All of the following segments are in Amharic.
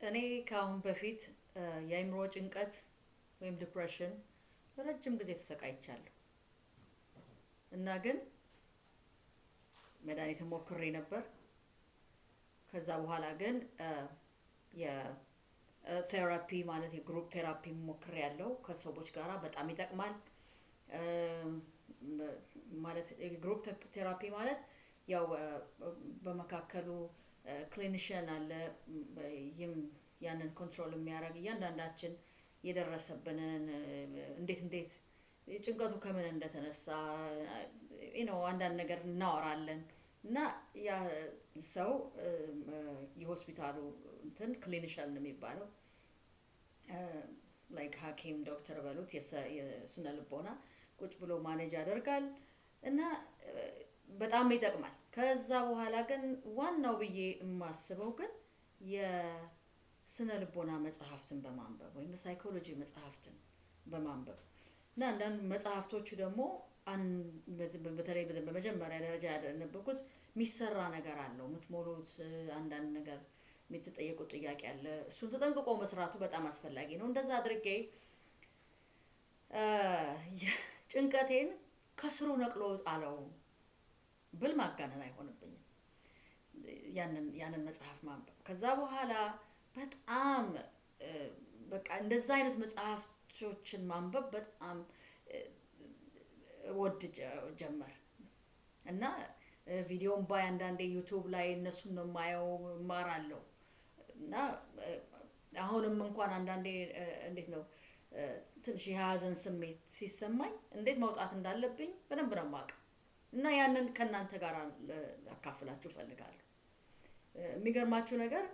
እኔ ከአሁን በፊት የአእምሮ ጭንቀት ወይም depression ለረጅም ጊዜ ተሰቃይቻለሁ እና ግን መድኃኒት ሞክሬ ነበር። ከዛ በኋላ ግን የ therapy ማለት የ group therapy ሞክሬ ያለው ከሰዎች ጋራ በጣም ይጠቅማል። ማለት የ group therapy ማለት ያው በመካከሉ clinician አለ። ይህም ያንን control የሚያደርግ እያንዳንዳችን የደረሰብንን እንዴት እንዴት ጭንቀቱ ከምን እንደተነሳ ነው አንዳንድ ነገር እናወራለን። እና ያ ሰው የሆስፒታሉ እንትን clinician ነው የሚባለው። like ሐኪም ዶክተር በሉት የስነ ልቦና ቁጭ ብሎ manage ያደርጋል። እና በጣም ይጠቅማል። ከዛ በኋላ ግን ዋናው ብዬ የማስበው ግን የስነ ልቦና መጽሐፍትን በማንበብ ወይም የሳይኮሎጂ መጽሐፍትን በማንበብ እና አንዳንድ መጽሐፍቶቹ ደግሞ በተለይ በመጀመሪያ ደረጃ ያነበብኩት የሚሰራ ነገር አለው የምትሞሉት አንዳንድ ነገር የምትጠየቁት ጥያቄ አለ። እሱን ተጠንቅቆ መስራቱ በጣም አስፈላጊ ነው። እንደዛ አድርጌ ጭንቀቴን ከስሩ ነቅሎ ጣለው ብል ማጋነን አይሆንብኝም። ያንን ያንን መጽሐፍ ማንበብ። ከዛ በኋላ በጣም በቃ እንደዛ አይነት መጽሐፍቶችን ማንበብ በጣም ወድ ጀመር። እና ቪዲዮም ባይ አንዳንዴ ዩቱብ ላይ እነሱን ነው የማየው እማራለሁ። እና አሁንም እንኳን አንዳንዴ እንዴት ነው ትንሽ የሀዘን ስሜት ሲሰማኝ እንዴት መውጣት እንዳለብኝ በደንብ ነው የማውቀው እና ያንን ከእናንተ ጋር አካፍላችሁ እፈልጋለሁ። የሚገርማችሁ ነገር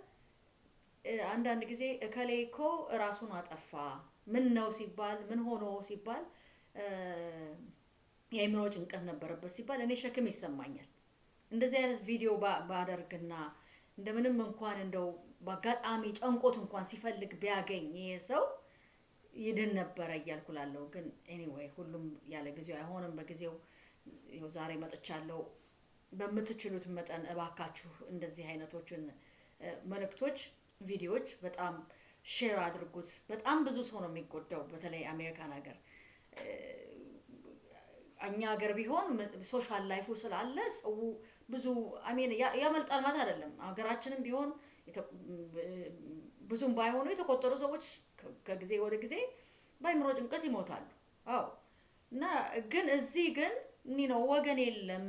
አንዳንድ ጊዜ እከሌ እኮ ራሱን አጠፋ ምን ነው ሲባል ምን ሆኖ ሲባል የአእምሮ ጭንቀት ነበረበት ሲባል እኔ ሸክም ይሰማኛል። እንደዚህ አይነት ቪዲዮ ባደርግና እንደምንም እንኳን እንደው በአጋጣሚ ጨንቆት እንኳን ሲፈልግ ቢያገኝ ይሄ ሰው ይድን ነበረ እያልኩ ላለሁ። ግን anyway ሁሉም ያለ ጊዜው አይሆንም። በጊዜው ይኸው ዛሬ መጥቻለሁ። በምትችሉት መጠን እባካችሁ እንደዚህ አይነቶችን መልእክቶች፣ ቪዲዮዎች በጣም share አድርጉት። በጣም ብዙ ሰው ነው የሚጎዳው፣ በተለይ አሜሪካን ሀገር። እኛ ሀገር ቢሆን social life ኡ ስላለ ሰው ብዙ አሜን ያመልጣል ማለት አይደለም። ሀገራችንም ቢሆን ብዙም ባይሆኑ የተቆጠሩ ሰዎች ከጊዜ ወደ ጊዜ በአእምሮ ጭንቀት ይሞታሉ። አዎ እና ግን እዚህ ግን እኒ ነው ወገን የለም፣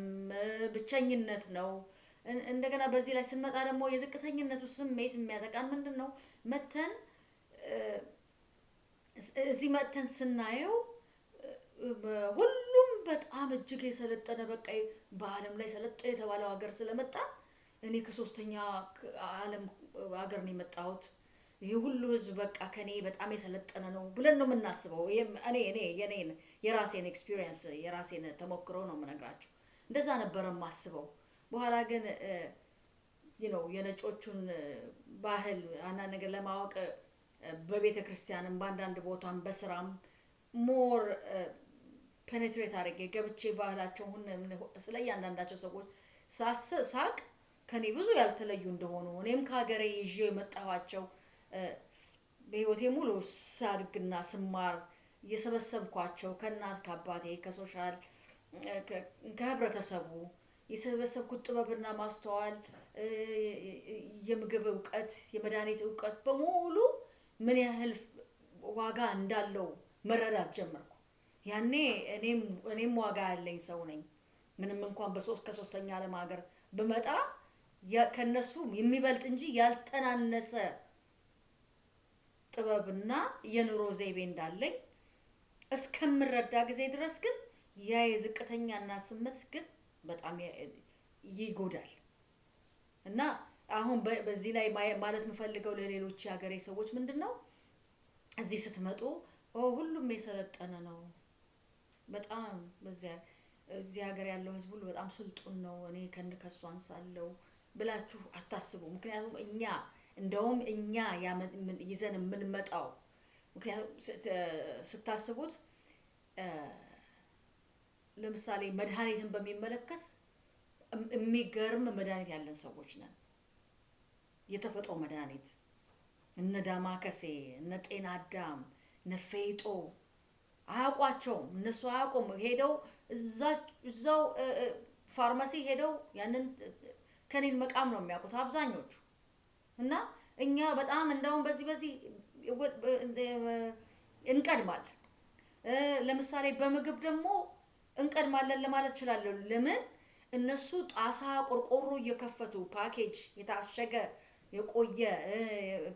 ብቸኝነት ነው። እንደገና በዚህ ላይ ስንመጣ ደግሞ የዝቅተኝነቱ ስሜት የሚያጠቃን ምንድን ነው? መጥተን እዚህ መጥተን ስናየው ሁሉም በጣም እጅግ የሰለጠነ በቃ በዓለም ላይ ሰለጠነ የተባለው ሀገር ስለመጣ እኔ ከሶስተኛ ዓለም ሀገር ነው የመጣሁት ይህ ሁሉ ህዝብ በቃ ከኔ በጣም የሰለጠነ ነው ብለን ነው የምናስበው። እኔ እኔ የኔን የራሴን experience የራሴን ተሞክሮ ነው የምነግራችሁ። እንደዛ ነበረ የማስበው። በኋላ ግን ነው የነጮቹን ባህል አንዳንድ ነገር ለማወቅ በቤተ ክርስቲያንም በአንዳንድ ቦታም በስራም more penetrate አድርጌ ገብቼ ባህላቸው ስለ እያንዳንዳቸው ሰዎች ሳውቅ ከኔ ብዙ ያልተለዩ እንደሆኑ እኔም ከሀገሬ ይዤ የመጣኋቸው በህይወቴ ሙሉ ሳድግና ስማር የሰበሰብኳቸው ከእናት ከአባቴ ከ social ከህብረተሰቡ የሰበሰብኩት ጥበብና ማስተዋል የምግብ እውቀት የመድኃኒት እውቀት በሙሉ ምን ያህል ዋጋ እንዳለው መረዳት ጀመርኩ። ያኔ እኔም እኔም ዋጋ ያለኝ ሰው ነኝ። ምንም እንኳን በሶስት ከሶስተኛ ዓለም ሀገር ብመጣ ከነሱ የሚበልጥ እንጂ ያልተናነሰ ጥበብና የኑሮ ዘይቤ እንዳለኝ እስከምረዳ ጊዜ ድረስ ግን ያ የዝቅተኛ ስሜት ግን በጣም ይጎዳል። እና አሁን በዚህ ላይ ማለት የምፈልገው ለሌሎች የሀገሬ ሰዎች ምንድን ነው እዚህ ስትመጡ ሁሉም የሰለጠነ ነው። በጣም በዚያ እዚህ ሀገር ያለው ህዝብ ሁሉ በጣም ስልጡን ነው፣ እኔ ከን ከሱ አንሳለሁ ብላችሁ አታስቡ። ምክንያቱም እኛ እንደውም እኛ ይዘን የምንመጣው ምክንያቱም ስታስቡት ለምሳሌ መድኃኒትን በሚመለከት የሚገርም መድኃኒት ያለን ሰዎች ነን። የተፈጥሮ መድኃኒት እነ ዳማከሴ እነ ጤና አዳም እነ ፌጦ አያውቋቸውም። እነሱ አያውቁም። ሄደው እዛው ፋርማሲ ሄደው ያንን ከኔን መቃም ነው የሚያውቁት አብዛኞቹ። እና እኛ በጣም እንደውም በዚህ በዚህ እንቀድማለን። ለምሳሌ በምግብ ደግሞ እንቀድማለን ለማለት እችላለሁ። ለምን እነሱ ጣሳ ቆርቆሮ እየከፈቱ ፓኬጅ የታሸገ የቆየ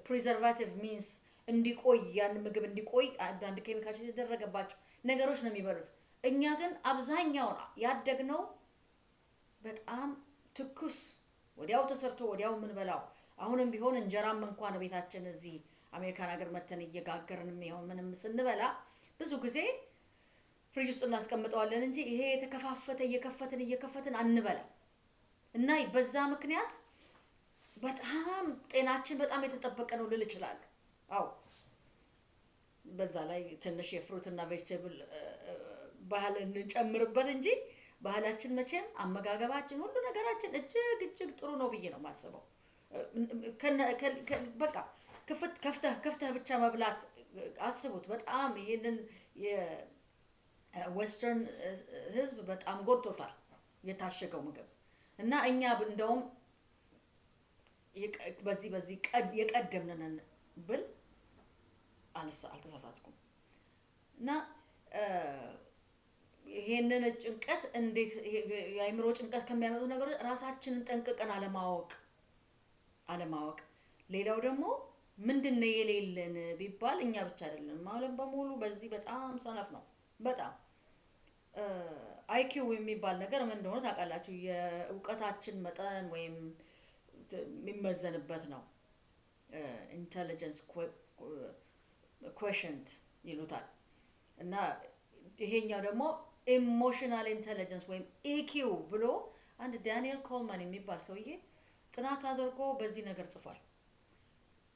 preservative means እንዲቆይ ያን ምግብ እንዲቆይ አንዳንድ ኬሚካሎች የተደረገባቸው ነገሮች ነው የሚበሉት። እኛ ግን አብዛኛውን ያደግነው በጣም ትኩስ ወዲያው ተሰርቶ ወዲያው የምንበላው አሁንም ቢሆን እንጀራም እንኳን ቤታችን እዚህ አሜሪካን ሀገር መተን እየጋገርን የሚሆን ምንም ስንበላ ብዙ ጊዜ ፍሪጅ ውስጥ እናስቀምጠዋለን እንጂ ይሄ የተከፋፈተ እየከፈትን እየከፈትን አንበላም እና በዛ ምክንያት በጣም ጤናችን በጣም የተጠበቀ ነው ልል እችላለሁ። አዎ በዛ ላይ ትንሽ የፍሩትና ቬጅቴብል ባህል እንጨምርበት እንጂ ባህላችን መቼም አመጋገባችን ሁሉ ነገራችን እጅግ እጅግ ጥሩ ነው ብዬ ነው የማስበው። በቃ ከፍተህ ከፍተህ ብቻ መብላት አስቡት። በጣም ይህንን የ western ህዝብ በጣም ጎድቶታል የታሸገው ምግብ እና እኛ እንደውም በዚህ በዚህ የቀደምንን ብል አልተሳሳትኩም እና ይሄንን ጭንቀት እንዴት የአእምሮ ጭንቀት ከሚያመጡ ነገሮች ራሳችንን ጠንቅቀን አለማወቅ አለማወቅ። ሌላው ደግሞ ምንድን ነው የሌለን ቢባል እኛ ብቻ አይደለም ዓለም በሙሉ በዚህ በጣም ሰነፍ ነው። በጣም አይኪው የሚባል ነገር ምን እንደሆነ ታውቃላችሁ? የእውቀታችን መጠን ወይም የሚመዘንበት ነው። intelligence quotient ይሉታል እና ይሄኛው ደግሞ emotional intelligence ወይም EQ ብሎ አንድ ዳንኤል ጎልማን የሚባል ሰውዬ ጥናት አድርጎ በዚህ ነገር ጽፏል።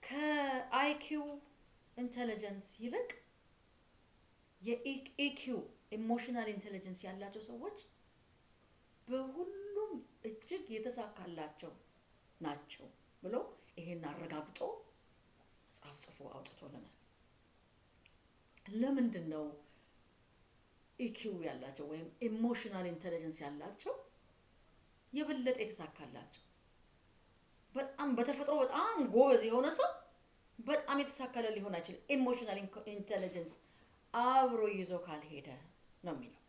ከ IQ intelligence ይልቅ የ EQ emotional intelligence ያላቸው ሰዎች በሁሉም እጅግ የተሳካላቸው ናቸው ብሎ ይሄን አረጋግጦ መጽሐፍ ጽፎ አውጥቶልናል። ለምንድን ነው EQ ያላቸው ወይም emotional intelligence ያላቸው የበለጠ የተሳካላቸው? በጣም በተፈጥሮ በጣም ጎበዝ የሆነ ሰው በጣም የተሳካለት ሊሆን አይችልም። emotional intelligence አብሮ ይዞ ካልሄደ ነው የሚለው።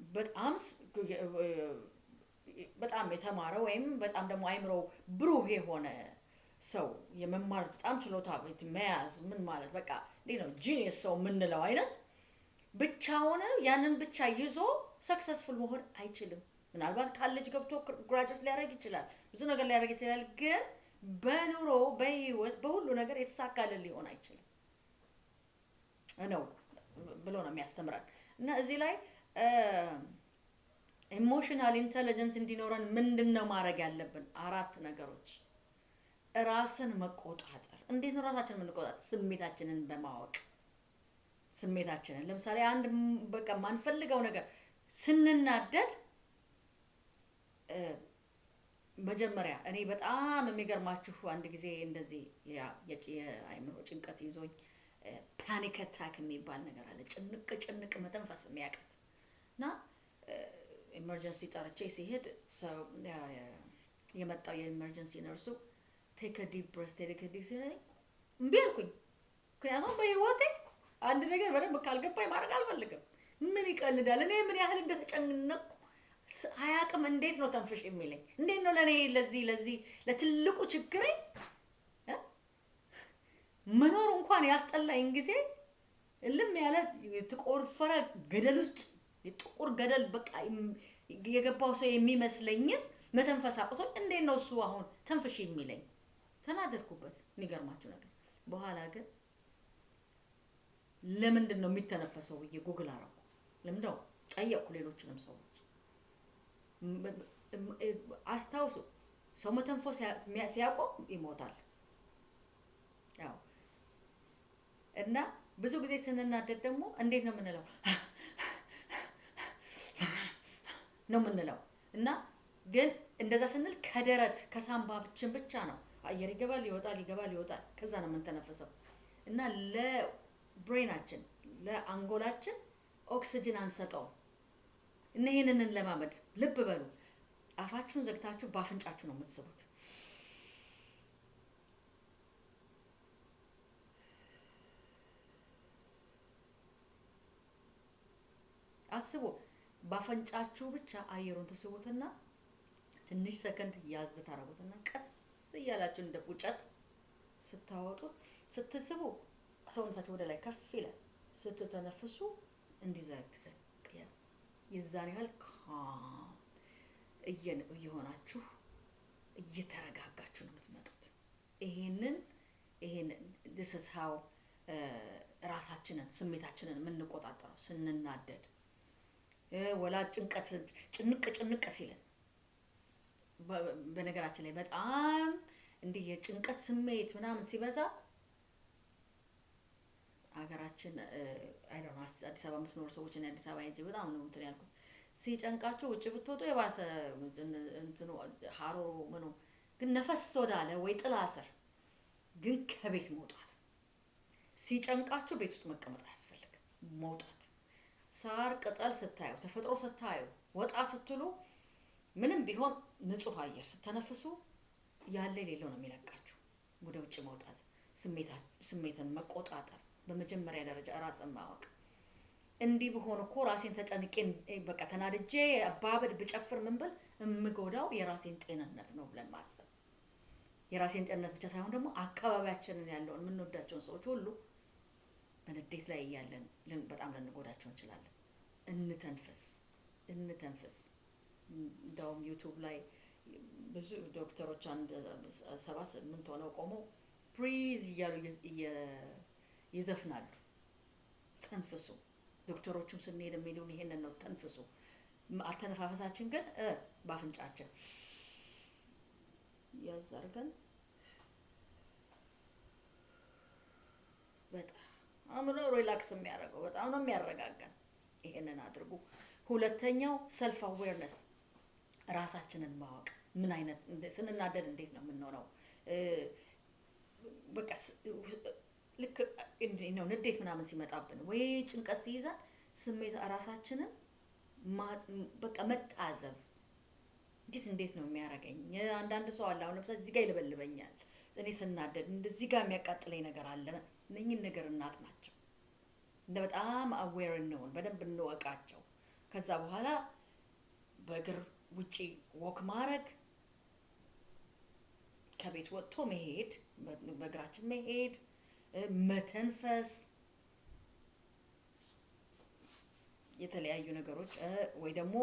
በጣም በጣም የተማረ ወይም በጣም ደግሞ አይምሮ ብሩህ የሆነ ሰው የመማር በጣም ችሎታ መያዝ ምን ማለት በቃ ነው genius ሰው የምንለው አይነት ብቻውን ያንን ብቻ ይዞ successful መሆን አይችልም። ምናልባት ካሌጅ ገብቶ graduate ሊያደርግ ይችላል፣ ብዙ ነገር ሊያደርግ ይችላል። ግን በኑሮ በህይወት በሁሉ ነገር የተሳካልን ሊሆን አይችልም ነው ብሎ ነው የሚያስተምረን እና እዚህ ላይ emotional intelligent እንዲኖረን ምንድን ነው ማድረግ ያለብን? አራት ነገሮች። ራስን መቆጣጠር። እንዴት ነው ራሳችንን የምንቆጣጠር? ስሜታችንን በማወቅ ስሜታችንን ለምሳሌ አንድ በቃ የማንፈልገው ነገር ስንናደድ መጀመሪያ እኔ በጣም የሚገርማችሁ አንድ ጊዜ እንደዚህ የአእምሮ ጭንቀት ይዞኝ panic attack የሚባል ነገር አለ። ጭንቅ ጭንቅ መተንፈስ የሚያቅት እና emergency ጠርቼ ሲሄድ የመጣው የ emergency nurse ኡ take deep breath take deep ሲለኝ እምቢ አልኩኝ። ምክንያቱም በህይወቴ አንድ ነገር በደንብ ካልገባኝ ማድረግ አልፈልግም። ምን ይቀልዳል? እኔ ምን ያህል እንደተጨነቅኩ አያቅም። እንዴት ነው ተንፍሽ የሚለኝ? እንዴት ነው ለእኔ ለዚህ ለዚህ ለትልቁ ችግሬ መኖር እንኳን ያስጠላኝ ጊዜ እልም ያለ የተቆፈረ ገደል ውስጥ የጥቁር ገደል በቃ የገባው ሰው የሚመስለኝን መተንፈስ አቅቶኝ እንዴት ነው እሱ አሁን ተንፍሽ የሚለኝ? ተናደድኩበት። የሚገርማችሁ ነገር በኋላ ግን ለምንድን ነው የሚተነፈሰው ብዬ ጉግል አረኩ። ለምንድነው ጠየቅኩ ሌሎችንም ሰዎች። አስታውሱ፣ ሰው መተንፈስ ሲያቆም ይሞታል። ያው እና ብዙ ጊዜ ስንናደድ ደግሞ እንዴት ነው የምንለው? ነው የምንለው። እና ግን እንደዛ ስንል ከደረት ከሳምባችን ብቻ ነው። አየር ይገባል ይወጣል ይገባል ይወጣል። ከዛ ነው የምንተነፍሰው። እና ለብሬናችን ለአንጎላችን ኦክስጅን አንሰጠውም እና ይህንን እንለማመድ። ልብ በሉ። አፋችሁን ዘግታችሁ በአፍንጫችሁ ነው የምትስቡት። አስቡ። በአፈንጫችሁ ብቻ አየሩን ትስቡትና ትንሽ ሰከንድ ያዝ ታረጉትና ቀስ እያላችሁ እንደ ቁጨት ስታወጡት ስትስቡ ሰውነታችሁ ወደ ላይ ከፍ ይላል። ስትተነፍሱ እንዲዘግዘግ የዛን ያህል ካም እየሆናችሁ እየተረጋጋችሁ ነው የምትመጡት። ይሄንን ይሄን how ራሳችንን ስሜታችንን የምንቆጣጠረው ስንናደድ። ወላ ጭንቀት ጭንቅ ጭንቅ ሲልን በነገራችን ላይ በጣም እንዲህ የጭንቀት ስሜት ምናምን ሲበዛ ሀገራችን አይ አዲስ አበባ የምትኖሩ ሰዎች አዲስ አበባ ሄጄ በጣም ነው እንትን ያልኩት። ሲጨንቃችሁ ውጭ ብትወጡ የባሰ እንትኑ ሀሮሮ ምኑ ግን ነፈስ ወዳለ ወይ ጥላ ስር ግን ከቤት መውጣት ሲጨንቃችሁ ቤት ውስጥ መቀመጥ አያስፈልግም። መውጣት። ሳር ቅጠል ስታዩ ተፈጥሮ ስታዩ ወጣ ስትሉ ምንም ቢሆን ንጹህ አየር ስተነፍሱ ያለ የሌለው ነው የሚለቃችሁ። ወደ ውጭ መውጣት ስሜትን መቆጣጠር በመጀመሪያ ደረጃ ራስን ማወቅ። እንዲህ ብሆን እኮ ራሴን ተጨንቄ በቃ ተናድጄ አባበድ ብጨፍር ምን ብል የምጎዳው የራሴን ጤንነት ነው ብለን ማሰብ። የራሴን ጤንነት ብቻ ሳይሆን ደግሞ አካባቢያችንን ያለውን የምንወዳቸውን ሰዎች ሁሉ በንዴት ላይ እያለን በጣም ልንጎዳቸው እንችላለን። እንተንፍስ እንተንፍስ። እንደውም YouTube ላይ ብዙ ዶክተሮች አንድ ሰባ ስምንት ሆነው ቆመው breathe እያሉ ይዘፍናሉ። ተንፍሱ ዶክተሮቹም ስንሄድ የሚሉን ይሄንን ነው። ተንፍሱ አተነፋፈሳችን ግን በአፍንጫችን ያዝ አርገን በጣም ነው relax የሚያደርገው በጣም ነው የሚያረጋጋን። ይሄንን አድርጉ። ሁለተኛው self awareness ራሳችንን ማወቅ ምን አይነት ስንናደድ እንዴት ነው የምንሆነው? በቃ ልክ ነው ንዴት ምናምን ሲመጣብን ወይ ጭንቀት ሲይዛን ስሜት ራሳችንን በቃ መታዘብ እንዴት እንዴት ነው የሚያደርገኝ? አንዳንድ ሰው አለ አሁን ለምሳሌ እዚህ ጋር ይለበልበኛል እኔ ስናደድ እንደዚህ ጋር የሚያቃጥለኝ ነገር አለ። እነኝን ነገር እናጥናቸው እንደ በጣም aware እንሆን በደንብ እንወቃቸው። ከዛ በኋላ በእግር ውጪ walk ማድረግ። ከቤት ወጥቶ መሄድ በእግራችን መሄድ መተንፈስ የተለያዩ ነገሮች ወይ ደግሞ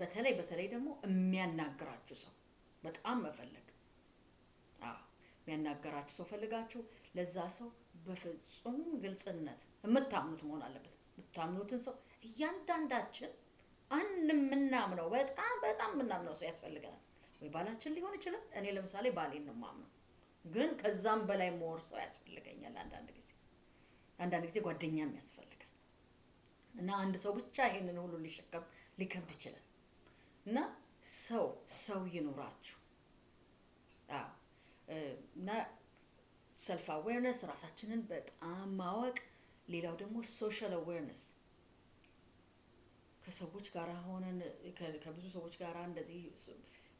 በተለይ በተለይ ደግሞ የሚያናግራችሁ ሰው በጣም መፈለግ። የሚያናገራችሁ ሰው ፈልጋችሁ ለዛ ሰው በፍጹም ግልጽነት የምታምኑት መሆን አለበት። የምታምኑትን ሰው እያንዳንዳችን አንድ የምናምነው በጣም በጣም የምናምነው ሰው ያስፈልገናል። ወይ ባላችን ሊሆን ይችላል። እኔ ለምሳሌ ባሌን ነው ማምነው ግን ከዛም በላይ more ሰው ያስፈልገኛል አንዳንድ ጊዜ። አንዳንድ ጊዜ ጓደኛም ያስፈልጋል። እና አንድ ሰው ብቻ ይሄንን ሁሉ ሊሸከም ሊከብድ ይችላል። እና ሰው ሰው ይኑራችሁ። አዎ። እና self awareness ራሳችንን በጣም ማወቅ ሌላው ደግሞ social awareness ከሰዎች ጋር ሆነን ከብዙ ሰዎች ጋር እንደዚህ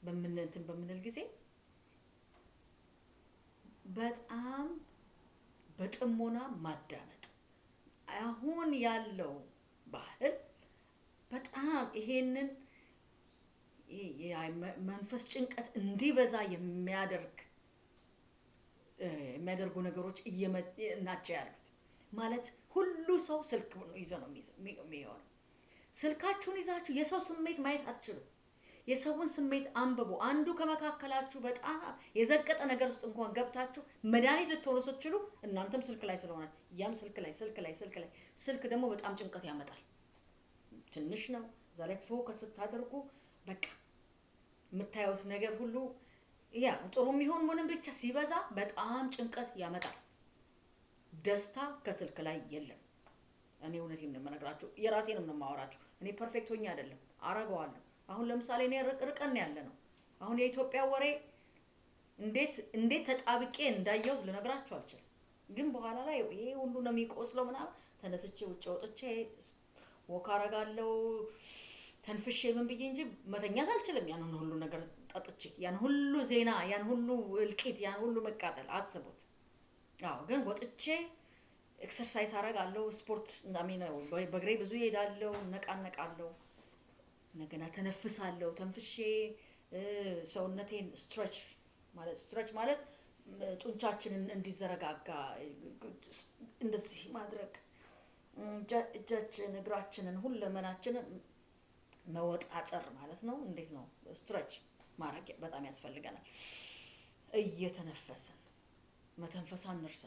በምንንትን በምንል ጊዜ በጣም በጥሞና ማዳመጥ። አሁን ያለው ባህል በጣም ይሄንን መንፈስ ጭንቀት እንዲበዛ የሚያደርግ የሚያደርጉ ነገሮች ናቸው ያሉት። ማለት ሁሉ ሰው ስልክ ይዞ ነው የሚሆነው። ስልካችሁን ይዛችሁ የሰው ስሜት ማየት አትችሉም የሰውን ስሜት አንብቡ። አንዱ ከመካከላችሁ በጣም የዘቀጠ ነገር ውስጥ እንኳን ገብታችሁ መድኃኒት ልትሆኑ ስትችሉ እናንተም ስልክ ላይ ስለሆነ ያም ስልክ ላይ ስልክ ላይ ስልክ ላይ። ስልክ ደግሞ በጣም ጭንቀት ያመጣል። ትንሽ ነው። እዛ focus ስታደርጉ በቃ የምታዩት ነገር ሁሉ ያ ጥሩ የሚሆን ምንም ብቻ ሲበዛ በጣም ጭንቀት ያመጣል። ደስታ ከስልክ ላይ የለም። እኔ እውነቴን ነው የምነግራችሁ የራሴንም ነው የማወራችሁ። እኔ perfect ሆኜ አይደለም አረገዋለሁ አሁን ለምሳሌ እኔ ርቀን ያለ ነው። አሁን የኢትዮጵያ ወሬ እንዴት እንዴት ተጣብቄ እንዳየሁት ልነግራችሁ አልችልም። ግን በኋላ ላይ ይሄ ሁሉ ነው የሚቆስለው ምናምን ተነስቼ ውጭ ወጥቼ walk አረጋለሁ ተንፍሼ ምን ብዬ እንጂ መተኛት አልችልም። ያንን ሁሉ ነገር ጠጥቼ ያን ሁሉ ዜና ያን ሁሉ እልቂት ያን ሁሉ መቃጠል አስቡት። አዎ ግን ወጥቼ exercise አረጋለሁ፣ ስፖርት በእግሬ ብዙ እሄዳለሁ፣ ነቃነቃለሁ፣ እንደገና ተነፍሳለሁ። ተንፍሼ ሰውነቴን ስትረች ማለት ስትረች ማለት ጡንቻችንን እንዲዘረጋጋ እንደዚህ ማድረግ እጃ- እጃችን እግራችንን ሁለመናችንን መወጣጠር ማለት ነው። እንዴት ነው ስትረች ማድረግ በጣም ያስፈልገናል። እየተነፈስን መተንፈሳ እንርሳ።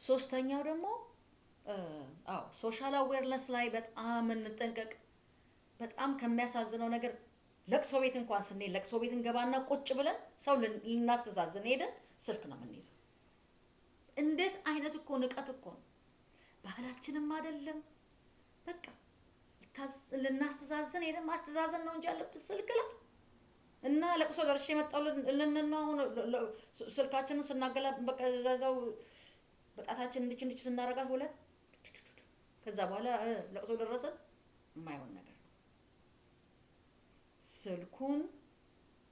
ሶስተኛው ደግሞ አዎ social awareness ላይ በጣም እንጠንቀቅ። በጣም ከሚያሳዝነው ነገር ለቅሶ ቤት እንኳን ስንሄድ ለቅሶ ቤት እንገባና ቁጭ ብለን ሰው ልናስተዛዝን ሄደን ስልክ ነው የምንይዘው። እንዴት አይነት እኮ ንቀት እኮ ነው። ባህላችንም አይደለም። በቃ ልናስተዛዝን ሄደን ማስተዛዘን ነው እንጂ ያለብን ስልክ ላይ እና ለቅሶ ደርሼ የመጣው ነው። አሁን ስልካችንን ስናገላ በቃ እዛው በጣታችን እንድች እንድች ስናረጋት ሁለት ከዛ በኋላ ለቅሶ ደረሰን የማይሆን ነገር ስልኩን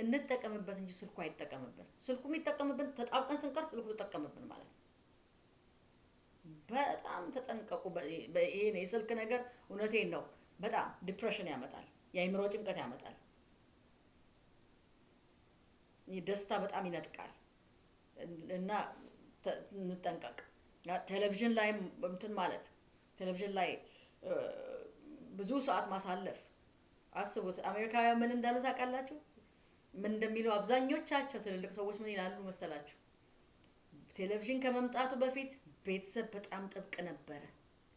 እንጠቀምበት እንጂ ስልኩ አይጠቀምብን። ስልኩ የሚጠቀምብን ተጣብቀን ስንቀር ስልኩ ተጠቀምብን ማለት ነው። በጣም ተጠንቀቁ። ይሄን የስልክ ነገር እውነቴን ነው፣ በጣም ዲፕሬሽን ያመጣል፣ የአእምሮ ጭንቀት ያመጣል፣ ደስታ በጣም ይነጥቃል እና እንጠንቀቅ። ቴሌቪዥን ላይ እንትን ማለት ቴሌቪዥን ላይ ብዙ ሰዓት ማሳለፍ አስቡት። አሜሪካውያን ምን እንዳሉ ታውቃላችሁ? ምን እንደሚሉ አብዛኞቻቸው ትልልቅ ሰዎች ምን ይላሉ መሰላችሁ? ቴሌቪዥን ከመምጣቱ በፊት ቤተሰብ በጣም ጥብቅ ነበረ።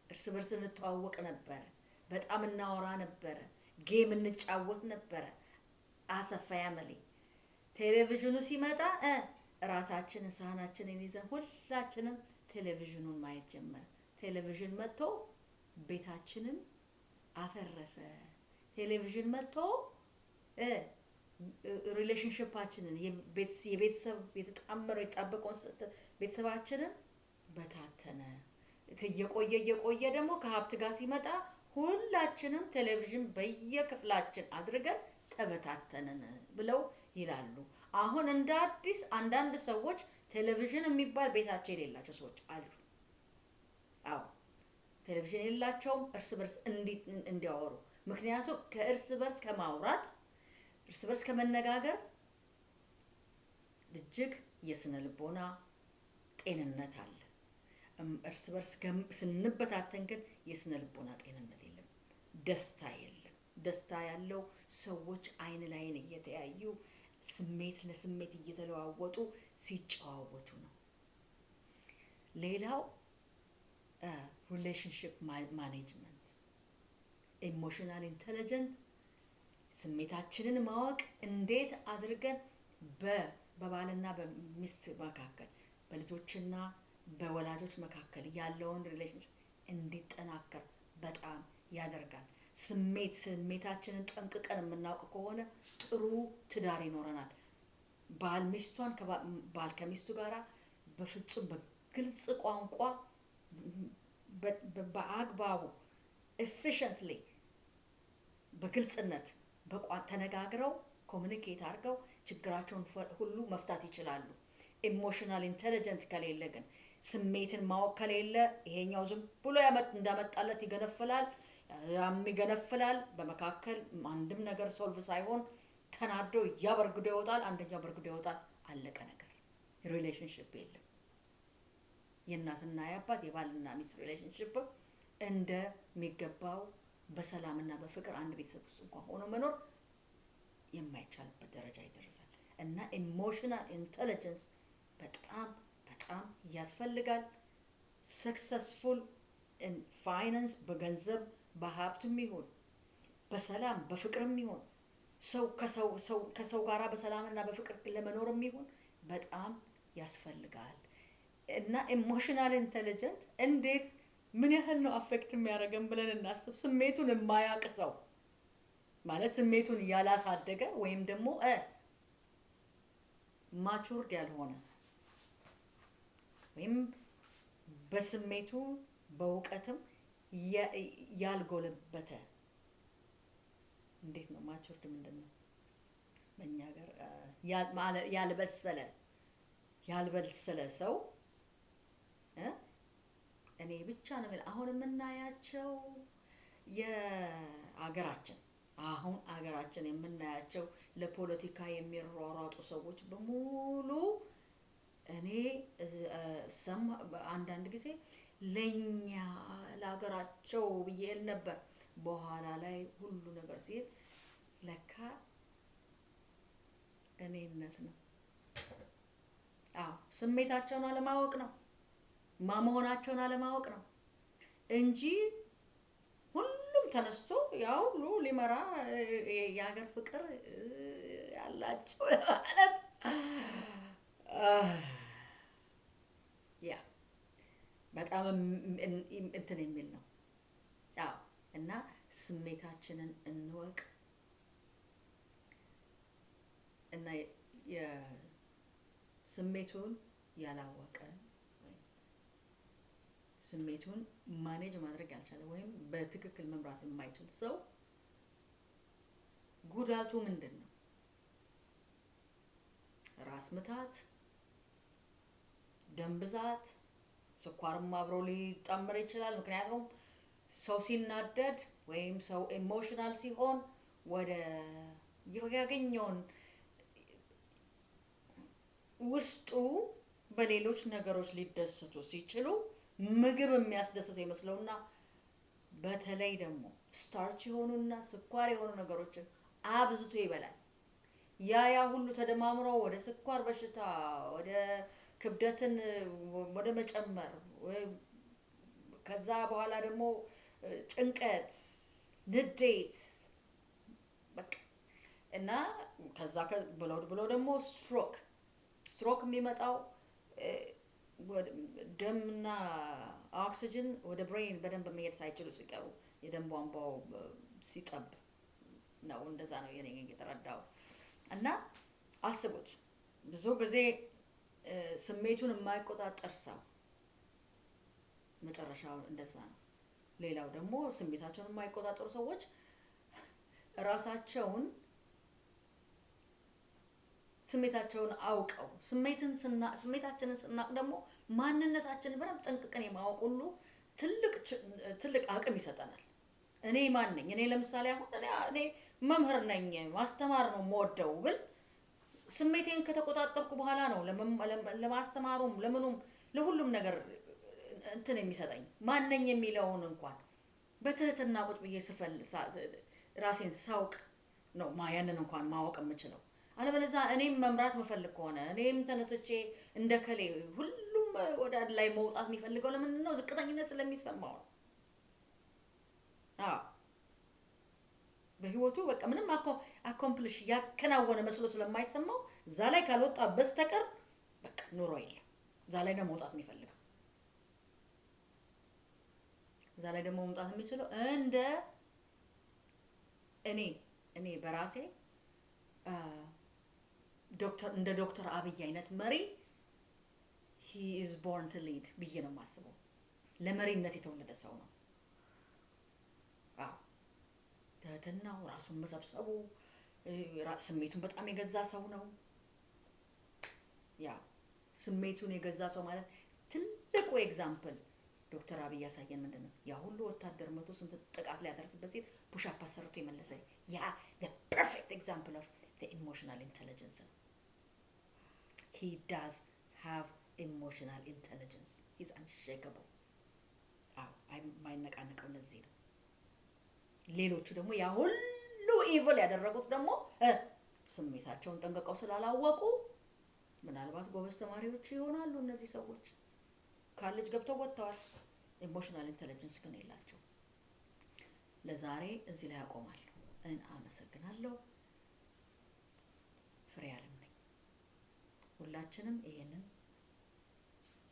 እርስ በርስ እንተዋወቅ ነበረ። በጣም እናወራ ነበረ። game እንጫወት ነበረ። as a family ቴሌቪዥኑ ሲመጣ እራታችንን ሳህናችንን ይዘን ሁላችንም ቴሌቪዥኑን ማየት ጀመረ። ቴሌቪዥን መጥቶ ቤታችንን አፈረሰ። ቴሌቪዥን መጥቶ relationship ኣችንን የቤተሰብ የተጣመረው የተጣበቀውን ስ- ቤተሰባችንን በታተነ። እየቆየ እየቆየ ደግሞ ከሀብት ጋር ሲመጣ ሁላችንም ቴሌቪዥን በየክፍላችን አድርገን ተበታተንን ብለው ይላሉ። አሁን እንደ አዲስ አንዳንድ ሰዎች ቴሌቪዥን የሚባል ቤታቸው የሌላቸው ሰዎች አሉ። አዎ ቴሌቪዥን የሌላቸውም እርስ በርስ እንዲ- እንዲያወሩ ምክንያቱም ከእርስ በርስ ከማውራት እርስ በርስ ከመነጋገር እጅግ የስነ ልቦና ጤንነት አለ። እርስ በርስ ስንበታተን ግን የስነ ልቦና ጤንነት የለም፣ ደስታ የለም። ደስታ ያለው ሰዎች አይን ላይን እየተያዩ ስሜት ለስሜት እየተለዋወጡ ሲጨዋወቱ ነው። ሌላው relationship management emotional intelligent ስሜታችንን ማወቅ እንዴት አድርገን በ በባልና በሚስት መካከል በልጆችና በወላጆች መካከል ያለውን relationship እንዲጠናከር በጣም ያደርጋል። ስሜት ስሜታችንን ጠንቅቀን የምናውቅ ከሆነ ጥሩ ትዳር ይኖረናል። ባል ሚስቷን ባል ከሚስቱ ጋራ በፍጹም በግልጽ ቋንቋ በአግባቡ efficiently በግልጽነት በቋ- ተነጋግረው communicate አድርገው ችግራቸውን ሁሉ መፍታት ይችላሉ። emotional intelligent ከሌለ ግን ስሜትን ማወቅ ከሌለ ይሄኛው ዝም ብሎ እንዳመጣለት ይገነፍላል፣ ያም ይገነፍላል። በመካከል አንድም ነገር solve ሳይሆን ተናዶ እያ በርግዶ ይወጣል፣ አንደኛው በርግዶ ይወጣል። አለቀ ነገር። relationship የለም። የእናትና የአባት የባልና ሚስት relationship እንደሚገባው በሰላምና በፍቅር አንድ ቤተሰብ ውስጥ እንኳን ሆኖ መኖር የማይቻልበት ደረጃ ይደረሳል እና emotional intelligence በጣም በጣም ያስፈልጋል። successful finance በገንዘብ በሀብትም ይሁን በሰላም በፍቅርም ይሁን ሰው ከሰው ሰው ከሰው ጋራ በሰላምና በፍቅር ለመኖርም ይሁን በጣም ያስፈልጋል እና emotional intelligent እንዴት ምን ያህል ነው affect የሚያደርገን ብለን እናስብ። ስሜቱን የማያውቅ ሰው ማለት ስሜቱን ያላሳደገ ወይም ደግሞ matured ያልሆነ ወይም በስሜቱ በእውቀትም ያልጎለበተ እንዴት ነው matured ምንድን ነው በእኛ ሀገር ያልበሰለ ያልበሰለ ሰው እኔ ብቻ ነው አሁን የምናያቸው የአገራችን አሁን አገራችን የምናያቸው ለፖለቲካ የሚሯሯጡ ሰዎች በሙሉ እኔ አንዳንድ ጊዜ ለኛ ለሀገራቸው ብዬ እል ነበር። በኋላ ላይ ሁሉ ነገር ሲሄድ ለካ እኔነት ነው። አዎ ስሜታቸውን አለማወቅ ነው። ማመሆናቸውን አለማወቅ ነው እንጂ ሁሉም ተነስቶ ያው ሁሉ ሊመራ የሀገር ፍቅር ያላቸው ማለት ያ በጣም እንትን የሚል ነው። አዎ እና ስሜታችንን እንወቅ እና የስሜቱን ያላወቀ ወይም ስሜቱን ማኔጅ ማድረግ ያልቻለ ወይም በትክክል መምራት የማይችል ሰው ጉዳቱ ምንድን ነው? ራስ ምታት፣ ደም ብዛት፣ ስኳርም አብሮ ሊጣመር ይችላል። ምክንያቱም ሰው ሲናደድ ወይም ሰው emotional ሲሆን ወደ ያገኘውን ውስጡ በሌሎች ነገሮች ሊደሰቱ ሲችሉ ምግብ የሚያስደስተው ይመስለውና በተለይ ደግሞ starch የሆኑና ስኳር የሆኑ ነገሮችን አብዝቶ ይበላል። ያ ያ ሁሉ ተደማምሮ ወደ ስኳር በሽታ፣ ወደ ክብደትን ወደ መጨመር ከዛ በኋላ ደግሞ ጭንቀት፣ ንዴት በቃ እና ከዛ ብሎ ብሎ ደግሞ stroke stroke የሚመጣው ደምና ኦክሲጅን ወደ brain በደንብ መሄድ ሳይችሉ ሲቀሩ የደም ቧንቧው ሲጠብ ነው። እንደዛ ነው የኔ የተረዳው። እና አስቡት ብዙ ጊዜ ስሜቱን የማይቆጣጠር ሰው መጨረሻው እንደዛ ነው። ሌላው ደግሞ ስሜታቸውን የማይቆጣጠሩ ሰዎች ራሳቸውን ስሜታቸውን አውቀው ስሜትን ስና ስሜታችንን ስናቅ ደግሞ ማንነታችንን በደንብ ጠንቅቀን የማወቅ ሁሉ ትልቅ ትልቅ አቅም ይሰጠናል። እኔ ማን ነኝ? እኔ ለምሳሌ አሁን እኔ መምህር ነኝ ማስተማር ነው የምወደው ብል ስሜቴን ከተቆጣጠርኩ በኋላ ነው ለማስተማሩም ለምኑም ለሁሉም ነገር እንትን የሚሰጠኝ ማነኝ የሚለውን እንኳን በትህትና ቁጭ ብዬ ስፈል ራሴን ሳውቅ ነው ያንን እንኳን ማወቅ የምችለው። አለበለዚያ እኔም መምራት መፈልግ ከሆነ እኔም ተነስቼ እንደ ከሌ ሁሉም ወደ ላይ መውጣት የሚፈልገው ለምንድን ነው? ዝቅተኝነት ስለሚሰማው ነው። በህይወቱ በቃ ምንም አኮምፕሊሽ ያከናወነ መስሎ ስለማይሰማው እዛ ላይ ካልወጣ በስተቀር በቃ ኑሮ የለም። እዛ ላይ ነው መውጣት የሚፈልገው። እዛ ላይ ደግሞ መውጣት የሚችለው እንደ እኔ እኔ በራሴ ዶክተር እንደ ዶክተር አብይ አይነት መሪ he is born to lead ብዬ ነው የማስበው። ለመሪነት የተወለደ ሰው ነው። ትህትናው፣ ራሱን መሰብሰቡ፣ ስሜቱን በጣም የገዛ ሰው ነው። ያ ስሜቱን የገዛ ሰው ማለት ትልቁ example ዶክተር አብይ ያሳየን ምንድን ነው? ያ ሁሉ ወታደር መቶ ስንት ጥቃት ሊያደርስበት ሲል push-up አሰርቶ የመለሰ ያ perfect example of emotional intelligence ነው። he does have emotional intelligence he's unshakable። አዎ የማይነቃነቀው ለዚህ ነው። ሌሎቹ ደግሞ ያ ሁሉ evil ያደረጉት ደግሞ ስሜታቸውን ጠንቅቀው ስላላወቁ ምናልባት ጎበዝ ተማሪዎቹ ይሆናሉ እነዚህ ሰዎች ካሌጅ ገብተው ወጥተዋል። emotional intelligence ግን የላቸው። ለዛሬ እዚህ ላይ አቆማለሁ። እና አመሰግናለሁ። ፍሬ ሁላችንም ይሄንን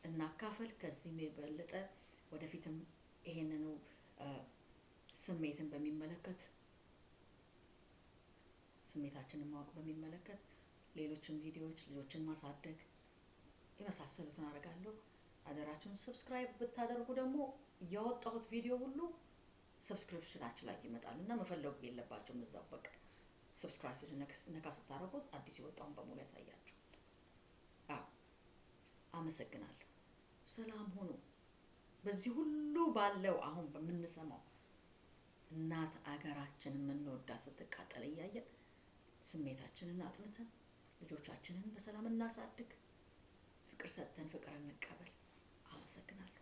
እናካፈል። ከዚህም የበለጠ ወደፊትም ይሄንኑ ስሜትን በሚመለከት ስሜታችንን ማወቅ በሚመለከት ሌሎችን ቪዲዮዎች ልጆችን ማሳደግ የመሳሰሉትን አደርጋለሁ። አደራችሁን subscribe ብታደርጉ ደግሞ ያወጣሁት ቪዲዮ ሁሉ subscription ኣችን ላይ ይመጣል እና መፈለጉ የለባቸውም እዛው በቃ subscribe ነካ ስታደርጉት አዲስ የወጣውን በሙሉ ያሳያችኋል። አዎ አመሰግናለሁ። ሰላም ሁኑ። በዚህ ሁሉ ባለው አሁን በምንሰማው እናት አገራችን የምንወዳ ስትቃጠል እያየን ስሜታችንን አጥንተን ልጆቻችንን በሰላም እናሳድግ። ፍቅር ሰጥተን ፍቅር እንቀበል። አመሰግናለሁ።